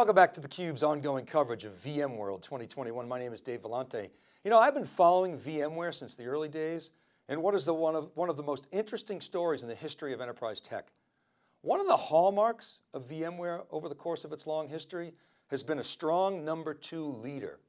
Welcome back to theCUBE's ongoing coverage of VMworld 2021. My name is Dave Vellante. You know, I've been following VMware since the early days, and what is the one of, one of the most interesting stories in the history of enterprise tech. One of the hallmarks of VMware over the course of its long history has been a strong number two leader,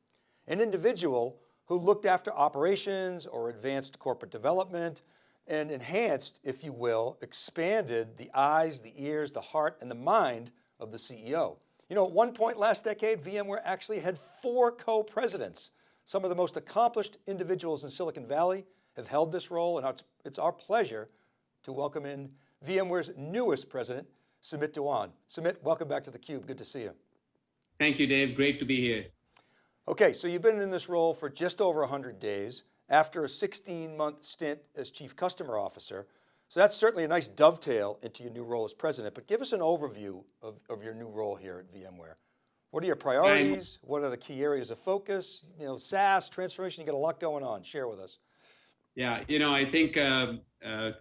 an individual who looked after operations or advanced corporate development and enhanced, if you will, expanded the eyes, the ears, the heart, and the mind of the CEO. You know, at one point last decade, VMware actually had four co-presidents. Some of the most accomplished individuals in Silicon Valley have held this role and it's our pleasure to welcome in VMware's newest president, Sumit Dhawan. Sumit, welcome back to theCUBE, good to see you. Thank you, Dave, great to be here. Okay, so you've been in this role for just over 100 days after a 16 month stint as chief customer officer. So that's certainly a nice dovetail into your new role as president, but give us an overview of, of your new role here at VMware. What are your priorities? What are the key areas of focus? You know, SaaS, transformation, you got a lot going on. Share with us. Yeah, you know, I think uh, uh,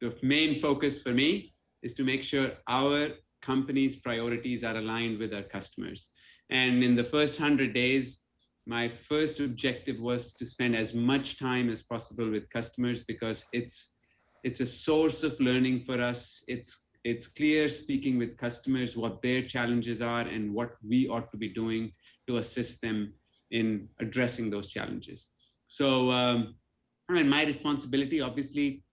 the main focus for me is to make sure our company's priorities are aligned with our customers. And in the first 100 days, my first objective was to spend as much time as possible with customers because it's it's a source of learning for us. It's it's clear speaking with customers what their challenges are and what we ought to be doing to assist them in addressing those challenges. So, um, mean, my responsibility, obviously,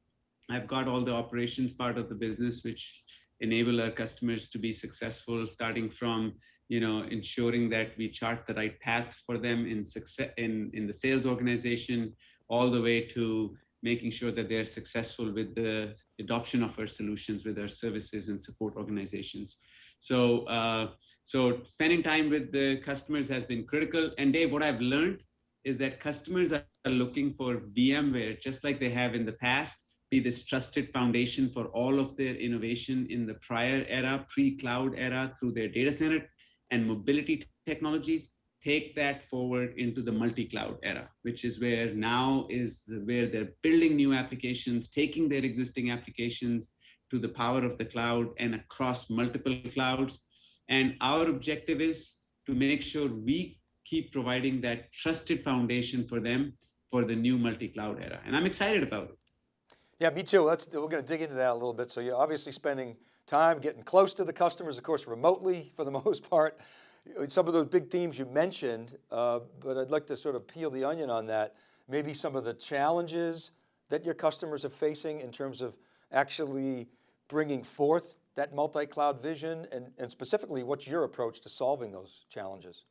I've got all the operations part of the business, which enable our customers to be successful, starting from you know ensuring that we chart the right path for them in success in in the sales organization, all the way to making sure that they're successful with the adoption of our solutions with our services and support organizations. So, uh, so spending time with the customers has been critical. And Dave, what I've learned is that customers are looking for VMware, just like they have in the past, be this trusted foundation for all of their innovation in the prior era, pre-cloud era, through their data center and mobility technologies take that forward into the multi-cloud era, which is where now is where they're building new applications, taking their existing applications to the power of the cloud and across multiple clouds. And our objective is to make sure we keep providing that trusted foundation for them for the new multi-cloud era. And I'm excited about it. Yeah, me too. Let's, we're going to dig into that a little bit. So you're obviously spending time getting close to the customers, of course, remotely for the most part some of those big themes you mentioned, uh, but I'd like to sort of peel the onion on that. Maybe some of the challenges that your customers are facing in terms of actually bringing forth that multi-cloud vision and, and specifically what's your approach to solving those challenges?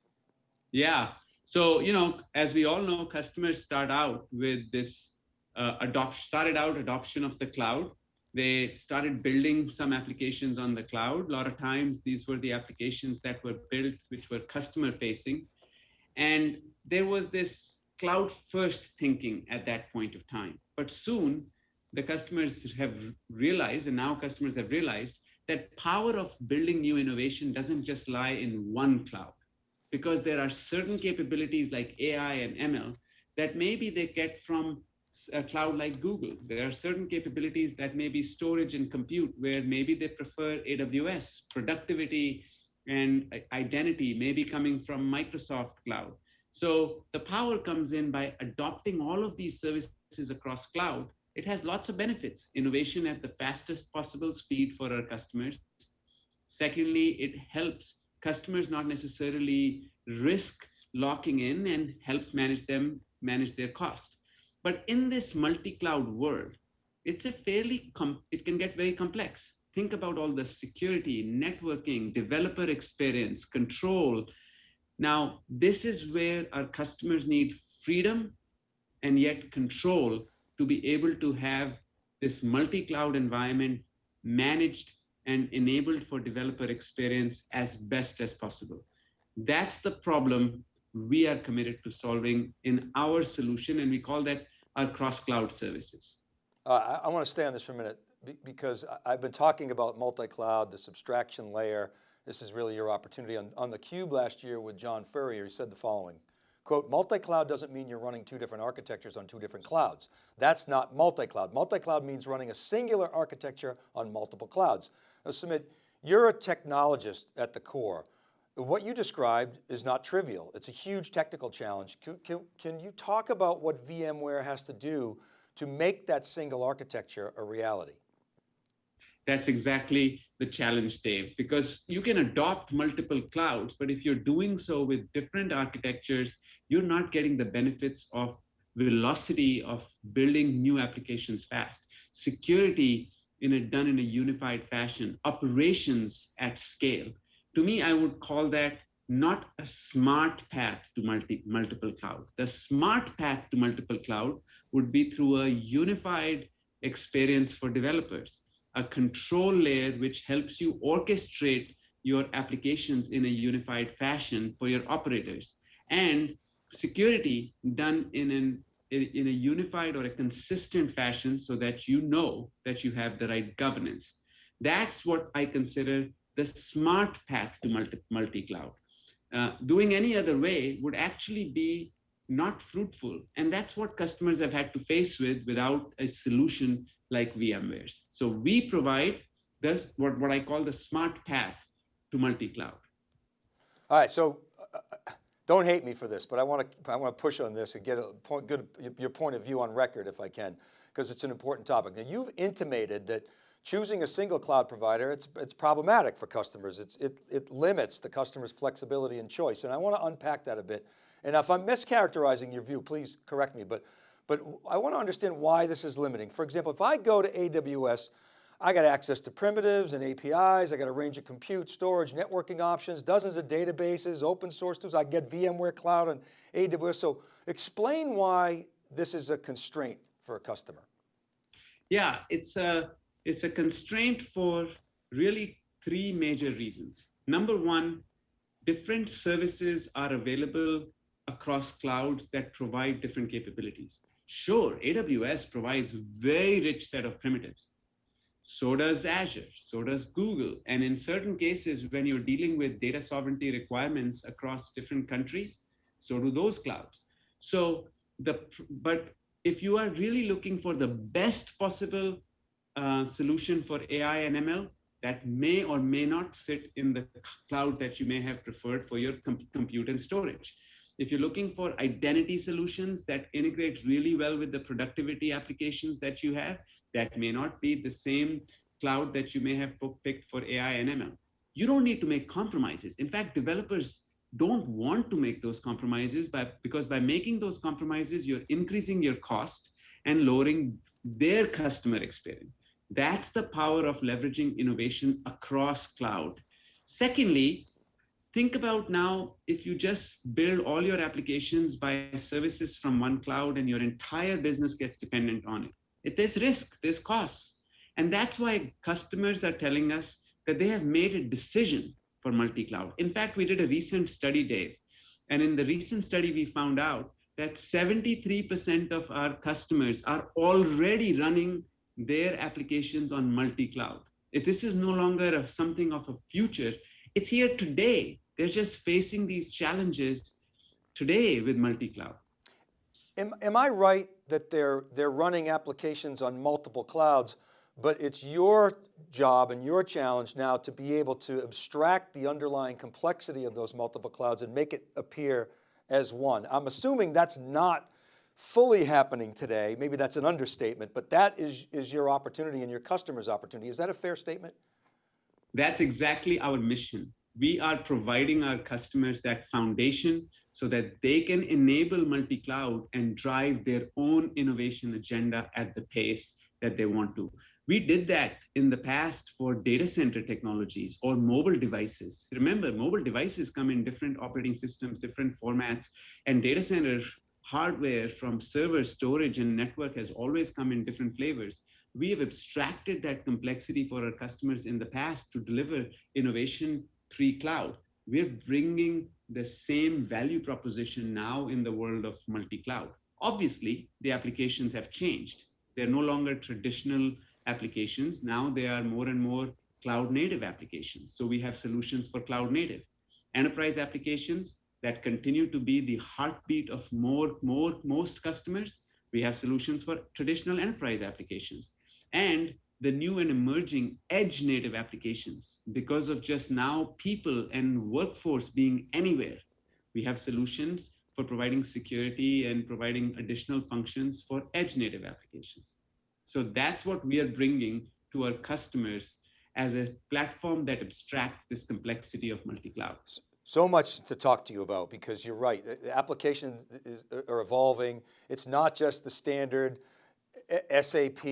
Yeah, so, you know, as we all know, customers start out with this uh, adopt, started out adoption of the cloud they started building some applications on the cloud. A lot of times these were the applications that were built, which were customer facing. And there was this cloud first thinking at that point of time. But soon the customers have realized, and now customers have realized that power of building new innovation doesn't just lie in one cloud because there are certain capabilities like AI and ML that maybe they get from a cloud like Google. There are certain capabilities that may be storage and compute where maybe they prefer AWS. Productivity and identity may be coming from Microsoft Cloud. So the power comes in by adopting all of these services across cloud. It has lots of benefits. Innovation at the fastest possible speed for our customers. Secondly, it helps customers not necessarily risk locking in and helps manage them manage their cost. But in this multi-cloud world, it's a fairly, it can get very complex. Think about all the security, networking, developer experience, control. Now, this is where our customers need freedom and yet control to be able to have this multi-cloud environment managed and enabled for developer experience as best as possible. That's the problem we are committed to solving in our solution, and we call that our cross-cloud services. Uh, I, I want to stay on this for a minute because I've been talking about multi-cloud, this abstraction layer. This is really your opportunity. On, on the Cube last year with John Furrier, he said the following, quote, multi-cloud doesn't mean you're running two different architectures on two different clouds. That's not multi-cloud. Multi-cloud means running a singular architecture on multiple clouds. Now Sumit, you're a technologist at the core. What you described is not trivial. It's a huge technical challenge. Can, can, can, you talk about what VMware has to do to make that single architecture a reality? That's exactly the challenge, Dave, because you can adopt multiple clouds, but if you're doing so with different architectures, you're not getting the benefits of velocity of building new applications fast. Security in a done in a unified fashion, operations at scale. To me, I would call that not a smart path to multi, multiple cloud. The smart path to multiple cloud would be through a unified experience for developers, a control layer which helps you orchestrate your applications in a unified fashion for your operators, and security done in an in a unified or a consistent fashion so that you know that you have the right governance. That's what I consider the smart path to multi, multi-cloud. Uh, doing any other way would actually be not fruitful. And that's what customers have had to face with without a solution like VMware's. So we provide this, what, what I call the smart path to multi-cloud. All right, so uh, don't hate me for this, but I want to I want to push on this and get a point, good your point of view on record if I can, because it's an important topic. Now you've intimated that choosing a single cloud provider, it's, it's problematic for customers. It's, it, it limits the customer's flexibility and choice. And I want to unpack that a bit. And if I'm mischaracterizing your view, please correct me, but, but I want to understand why this is limiting. For example, if I go to AWS, I got access to primitives and APIs. I got a range of compute, storage, networking options, dozens of databases, open source tools. I get VMware Cloud and AWS. So explain why this is a constraint for a customer. Yeah, it's a, it's a constraint for really three major reasons. Number one, different services are available across clouds that provide different capabilities. Sure, AWS provides a very rich set of primitives so does Azure, so does Google. And in certain cases, when you're dealing with data sovereignty requirements across different countries, so do those clouds. So the, but if you are really looking for the best possible solution for AI and ML, that may or may not sit in the cloud that you may have preferred for your com compute and storage. If you're looking for identity solutions that integrate really well with the productivity applications that you have, that may not be the same cloud that you may have picked for AI and ML. You don't need to make compromises. In fact, developers don't want to make those compromises by, because by making those compromises, you're increasing your cost and lowering their customer experience. That's the power of leveraging innovation across cloud. Secondly, think about now if you just build all your applications by services from one cloud and your entire business gets dependent on it there's risk, there's costs. And that's why customers are telling us that they have made a decision for multi-cloud. In fact, we did a recent study, Dave. And in the recent study, we found out that 73% of our customers are already running their applications on multi-cloud. If this is no longer a, something of a future, it's here today. They're just facing these challenges today with multi-cloud. Am, am I right that they're, they're running applications on multiple clouds, but it's your job and your challenge now to be able to abstract the underlying complexity of those multiple clouds and make it appear as one. I'm assuming that's not fully happening today. Maybe that's an understatement, but that is, is your opportunity and your customer's opportunity. Is that a fair statement? That's exactly our mission. We are providing our customers that foundation so that they can enable multi-cloud and drive their own innovation agenda at the pace that they want to. We did that in the past for data center technologies or mobile devices. Remember, mobile devices come in different operating systems, different formats, and data center hardware from server, storage, and network has always come in different flavors. We have abstracted that complexity for our customers in the past to deliver innovation pre-cloud. We're bringing the same value proposition now in the world of multi-cloud. Obviously, the applications have changed. They're no longer traditional applications. Now they are more and more cloud native applications. So we have solutions for cloud native. Enterprise applications that continue to be the heartbeat of more, more, most customers. We have solutions for traditional enterprise applications. And the new and emerging edge native applications because of just now people and workforce being anywhere. We have solutions for providing security and providing additional functions for edge native applications. So that's what we are bringing to our customers as a platform that abstracts this complexity of multi-cloud. So much to talk to you about because you're right, the applications are evolving. It's not just the standard SAP,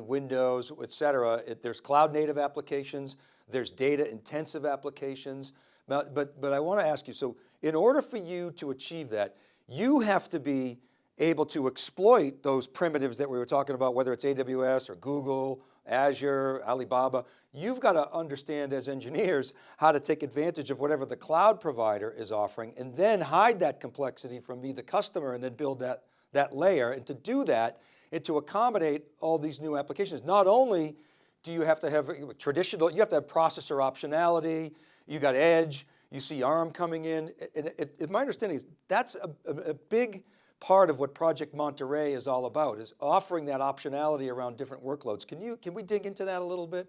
Windows, et cetera. It, there's cloud native applications, there's data intensive applications. But, but, but I want to ask you, so in order for you to achieve that, you have to be able to exploit those primitives that we were talking about, whether it's AWS or Google, Azure, Alibaba, you've got to understand as engineers how to take advantage of whatever the cloud provider is offering and then hide that complexity from me, the customer, and then build that, that layer. And to do that, and to accommodate all these new applications, not only do you have to have traditional, you have to have processor optionality, you got edge, you see ARM coming in. And if, my understanding is that's a, a big part of what Project Monterey is all about, is offering that optionality around different workloads. Can you, can we dig into that a little bit?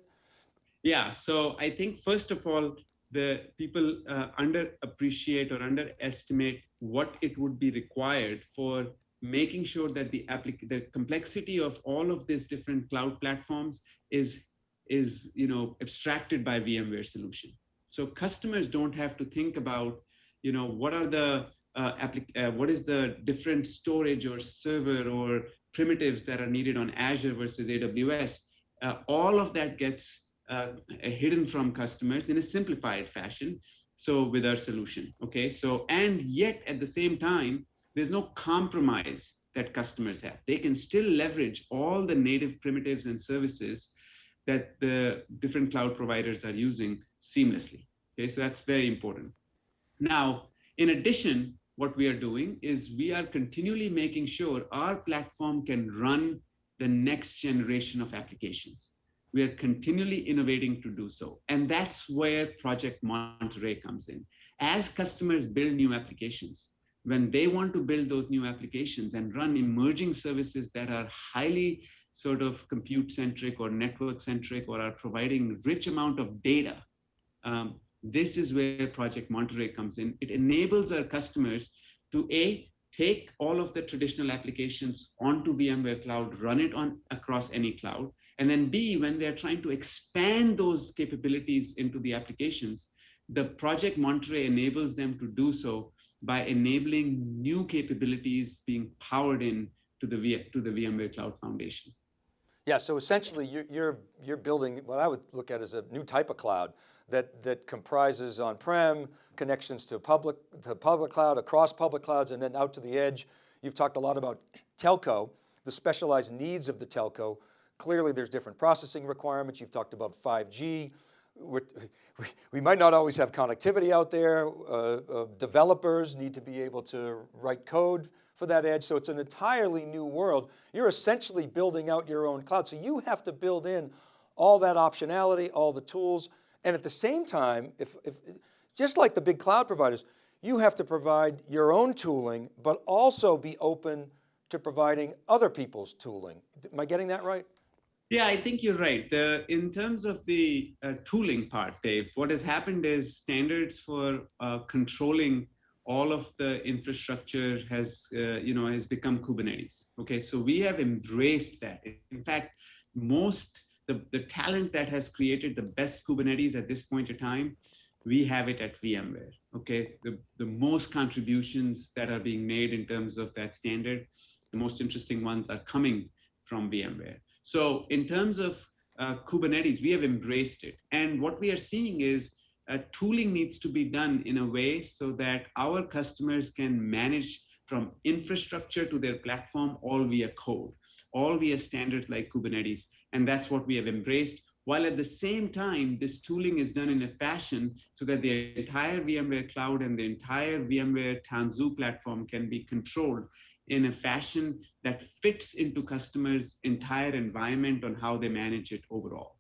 Yeah, so I think first of all, the people uh, underappreciate or underestimate what it would be required for making sure that the the complexity of all of these different cloud platforms is is you know abstracted by VMware solution. So customers don't have to think about you know what are the uh, uh, what is the different storage or server or primitives that are needed on Azure versus AWS. Uh, all of that gets uh, hidden from customers in a simplified fashion. So with our solution, okay. So and yet at the same time, there's no compromise that customers have. They can still leverage all the native primitives and services that the different cloud providers are using seamlessly. Okay, so that's very important. Now, in addition, what we are doing is we are continually making sure our platform can run the next generation of applications. We are continually innovating to do so. And that's where Project Monterey comes in. As customers build new applications, when they want to build those new applications and run emerging services that are highly sort of compute centric or network centric or are providing rich amount of data, um, this is where Project Monterey comes in. It enables our customers to A, take all of the traditional applications onto VMware Cloud, run it on across any cloud, and then B, when they're trying to expand those capabilities into the applications, the Project Monterey enables them to do so by enabling new capabilities being powered in to the, v, to the VMware Cloud Foundation. Yeah, so essentially you're, you're, you're building what I would look at as a new type of cloud that, that comprises on-prem, connections to public, to public cloud, across public clouds, and then out to the edge. You've talked a lot about telco, the specialized needs of the telco. Clearly there's different processing requirements. You've talked about 5G, we we might not always have connectivity out there. Uh, uh, developers need to be able to write code for that edge. So it's an entirely new world. You're essentially building out your own cloud. So you have to build in all that optionality, all the tools. And at the same time, if, if just like the big cloud providers, you have to provide your own tooling, but also be open to providing other people's tooling. Am I getting that right? Yeah, I think you're right. The, in terms of the uh, tooling part, Dave, what has happened is standards for uh, controlling all of the infrastructure has, uh, you know, has become Kubernetes. Okay, so we have embraced that. In fact, most the, the talent that has created the best Kubernetes at this point in time, we have it at VMware. Okay, the, the most contributions that are being made in terms of that standard, the most interesting ones are coming from VMware. So in terms of uh, Kubernetes, we have embraced it. And what we are seeing is uh, tooling needs to be done in a way so that our customers can manage from infrastructure to their platform all via code, all via standard like Kubernetes. And that's what we have embraced. While at the same time, this tooling is done in a fashion so that the entire VMware cloud and the entire VMware Tanzu platform can be controlled in a fashion that fits into customers' entire environment on how they manage it overall.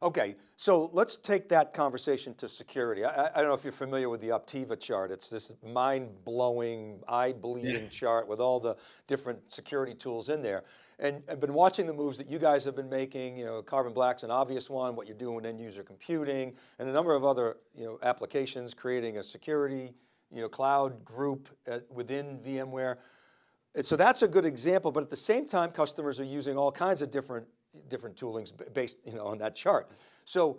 Okay, so let's take that conversation to security. I, I don't know if you're familiar with the Optiv chart. It's this mind-blowing, eye-bleeding Yes. chart with all the different security tools in there. And I've been watching the moves that you guys have been making, you know, Carbon Black's an obvious one, what you're doing in end user computing, and a number of other, you know, applications, creating a security, you know, cloud group at, within VMware. And so that's a good example, but at the same time, customers are using all kinds of different, different toolings based you know, on that chart. So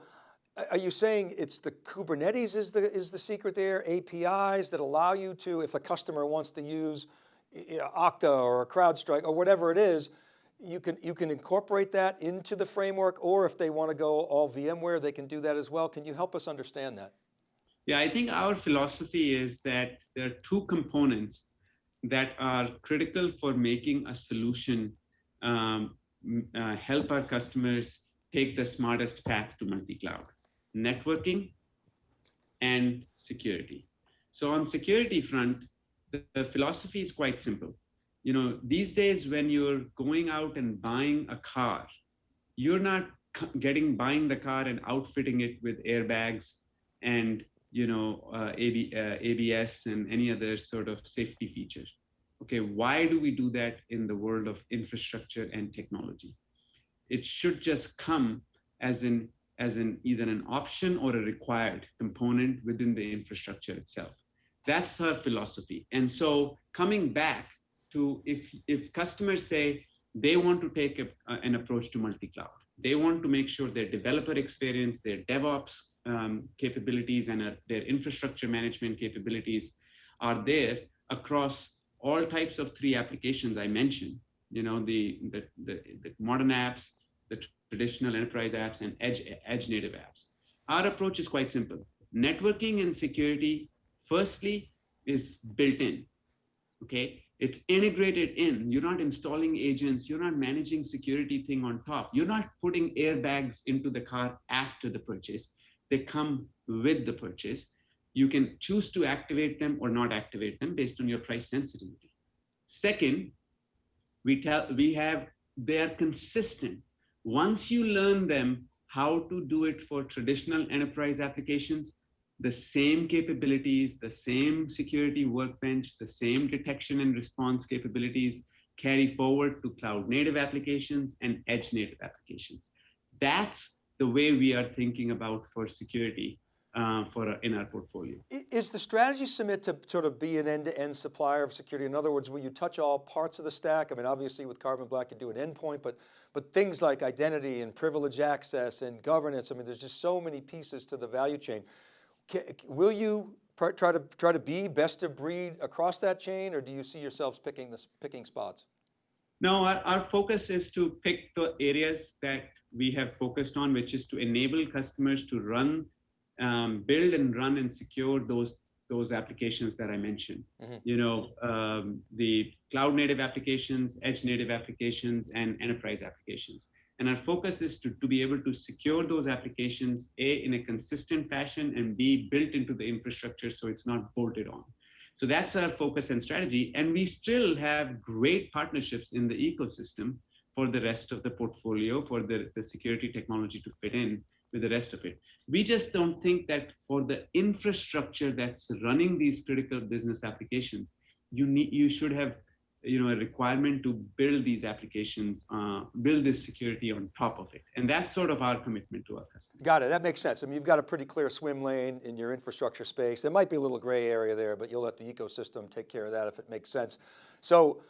are you saying it's the Kubernetes is the, is the secret there, APIs that allow you to, if a customer wants to use you know, Okta or CrowdStrike or whatever it is, you can, you can incorporate that into the framework, or if they want to go all VMware, they can do that as well. Can you help us understand that? Yeah, I think our philosophy is that there are two components that are critical for making a solution um, uh, help our customers take the smartest path to multi-cloud. Networking and security. So on security front the, the philosophy is quite simple. You know these days when you're going out and buying a car you're not getting buying the car and outfitting it with airbags and you know uh, AB, uh, abs and any other sort of safety feature. Okay why do we do that in the world of infrastructure and technology? It should just come as an as an either an option or a required component within the infrastructure itself. That's our philosophy. And so coming back to if if customers say they want to take a, an approach to multi-cloud they want to make sure their developer experience their devops um, capabilities and uh, their infrastructure management capabilities are there across all types of three applications i mentioned. You know the the, the, the modern apps the traditional enterprise apps and edge edge native apps. Our approach is quite simple. Networking and security firstly is built in okay it's integrated in. You're not installing agents. You're not managing security thing on top. You're not putting airbags into the car after the purchase. They come with the purchase. You can choose to activate them or not activate them based on your price sensitivity. Second we tell we have they are consistent. Once you learn them how to do it for traditional enterprise applications the same capabilities, the same security workbench, the same detection and response capabilities carry forward to cloud native applications and edge native applications. That's the way we are thinking about for security uh, for in our portfolio. Is the strategy Sumit to sort of be an end-to-end supplier of security? In other words, will you touch all parts of the stack? I mean, obviously with Carbon Black, you do an endpoint, but, but things like identity and privilege access and governance, I mean, there's just so many pieces to the value chain. Will you pr- try to, try to be best of breed across that chain, or do you see yourselves picking, this, picking spots? No, our, our focus is to pick the areas that we have focused on, which is to enable customers to run, um, build and run and secure those those applications that I mentioned. Mhm. You know, um, the cloud native applications, edge native applications, and enterprise applications. And our focus is to, to be able to secure those applications, A, in a consistent fashion, and B, built into the infrastructure so it's not bolted on. So that's our focus and strategy. And we still have great partnerships in the ecosystem for the rest of the portfolio, for the, the security technology to fit in with the rest of it. We just don't think that for the infrastructure that's running these critical business applications, you need you should have you know a requirement to build these applications, uh, build this security on top of it. And that's sort of our commitment to our customers. Got it, that makes sense. I mean, you've got a pretty clear swim lane in your infrastructure space. There might be a little gray area there, but you'll let the ecosystem take care of that if it makes sense. So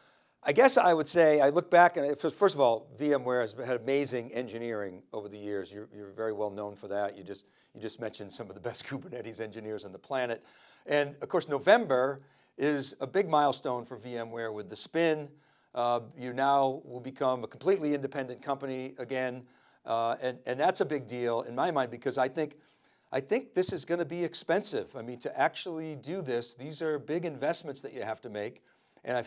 I guess I would say, I look back and first of all, VMware has had amazing engineering over the years. You're, you're very well known for that. You just, you just mentioned some of the best Kubernetes engineers on the planet. And of course, November is a big milestone for VMware with the spin. Uh, you now will become a completely independent company again. Uh, and, and that's a big deal in my mind because I think, I think this is going to be expensive. I mean, to actually do this, these are big investments that you have to make. And I,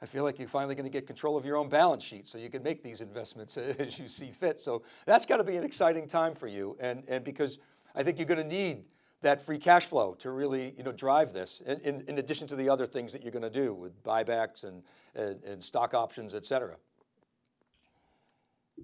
I feel like you're finally going to get control of your own balance sheet so you can make these investments as you see fit. So that's got to be an exciting time for you. And, and because I think you're going to need that free cash flow to really you know, drive this in, in, in addition to the other things that you're going to do with buybacks and, and, and stock options, et cetera.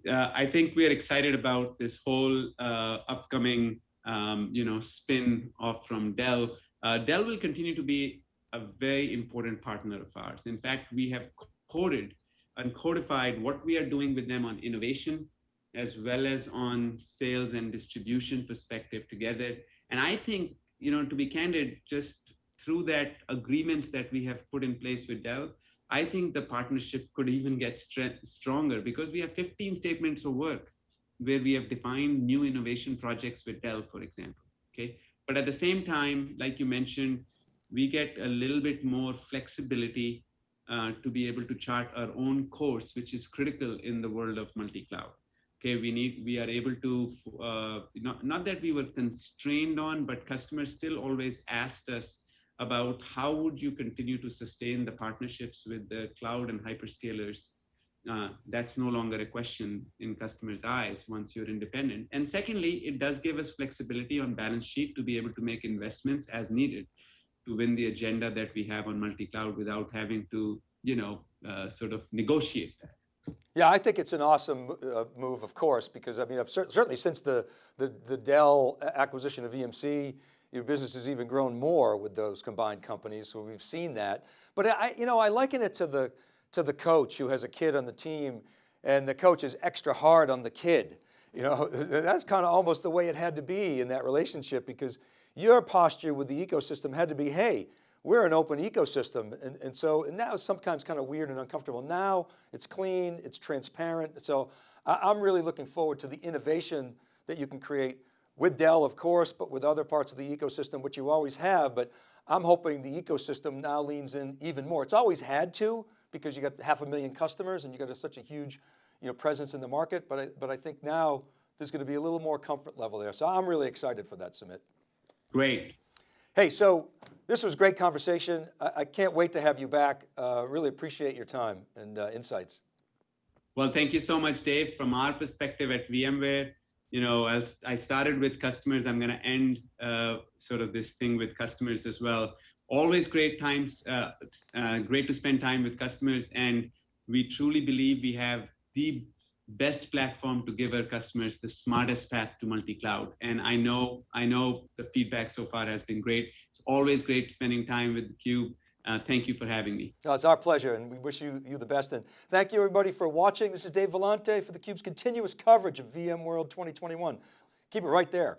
uh, I think we are excited about this whole uh, upcoming, um, you know, spin off from Dell. Uh, Dell will continue to be a very important partner of ours. In fact, we have coded and codified what we are doing with them on innovation, as well as on sales and distribution perspective together. And I think, you know, to be candid, just through that agreements that we have put in place with Dell, I think the partnership could even get stronger because we have 15 statements of work where we have defined new innovation projects with Dell, for example. Okay. But at the same time, like you mentioned, we get a little bit more flexibility uh, to be able to chart our own course, which is critical in the world of multi-cloud. Okay, we need, we are able to, uh, not, not that we were constrained on, but customers still always asked us about how would you continue to sustain the partnerships with the cloud and hyperscalers uh, that's no longer a question in customers' eyes once you're independent. And secondly, it does give us flexibility on balance sheet to be able to make investments as needed to win the agenda that we have on multi-cloud without having to, you know, uh, sort of negotiate that. Yeah, I think it's an awesome uh, move, of course, because I mean, cer certainly since the, the, the Dell acquisition of EMC, your business has even grown more with those combined companies, so we've seen that. But I, you know, I liken it to the, to the coach who has a kid on the team and the coach is extra hard on the kid. You know, that's kind of almost the way it had to be in that relationship because your posture with the ecosystem had to be, hey, we're an open ecosystem. And, and so and now it's sometimes kind of weird and uncomfortable. Now it's clean, it's transparent. So I, I'm really looking forward to the innovation that you can create with Dell, of course, but with other parts of the ecosystem, which you always have, but I'm hoping the ecosystem now leans in even more. It's always had to because you got half a million customers and you got a, such a huge you know, presence in the market, but I, but I think now there's going to be a little more comfort level there. So I'm really excited for that, Sumit. Great. Hey, so this was great conversation. I, I can't wait to have you back. Uh, really appreciate your time and uh, insights. Well, thank you so much, Dave. From our perspective at VMware, you know, I'll, i started with customers. I'm going to end uh, sort of this thing with customers as well. Always great times, uh, uh, great to spend time with customers. And we truly believe we have the best platform to give our customers the smartest path to multi-cloud. And I know, I know the feedback so far has been great. It's always great spending time with theCUBE. Uh, thank you for having me. it's our pleasure and we wish you, you the best. And thank you everybody for watching. This is Dave Vellante for theCUBE's continuous coverage of VMworld 2021. Keep it right there.